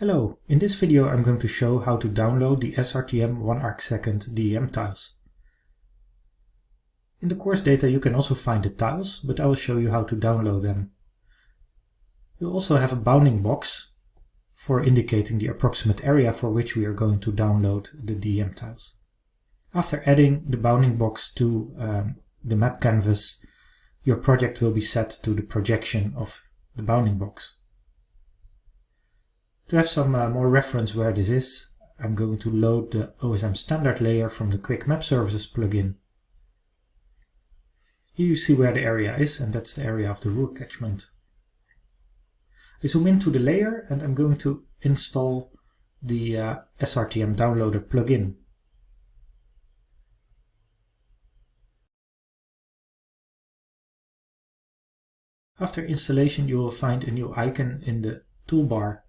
Hello, in this video I'm going to show how to download the SRTM 1 arc second DEM tiles. In the course data you can also find the tiles, but I will show you how to download them. You also have a bounding box for indicating the approximate area for which we are going to download the DEM tiles. After adding the bounding box to um, the map canvas, your project will be set to the projection of the bounding box. To have some uh, more reference where this is, I'm going to load the OSM standard layer from the Quick Map Services plugin. Here you see where the area is, and that's the area of the Ruhr catchment. I zoom into the layer and I'm going to install the uh, SRTM downloader plugin. After installation you will find a new icon in the toolbar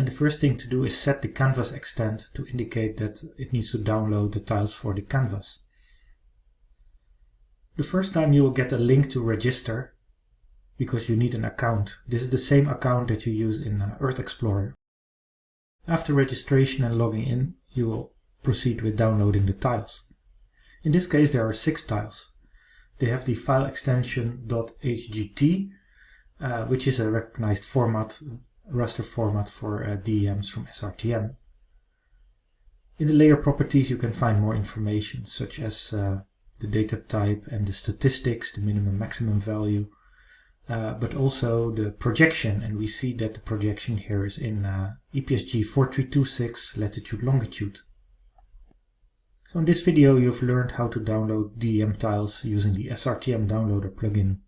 and the first thing to do is set the canvas extent to indicate that it needs to download the tiles for the canvas. The first time you will get a link to register because you need an account. This is the same account that you use in uh, Earth Explorer. After registration and logging in, you will proceed with downloading the tiles. In this case there are six tiles. They have the file extension .hgt, uh, which is a recognized format raster format for uh, DEMs from SRTM. In the layer properties you can find more information such as uh, the data type and the statistics, the minimum maximum value, uh, but also the projection and we see that the projection here is in uh, EPSG 4326 latitude longitude. So in this video you've learned how to download DEM tiles using the SRTM downloader plugin.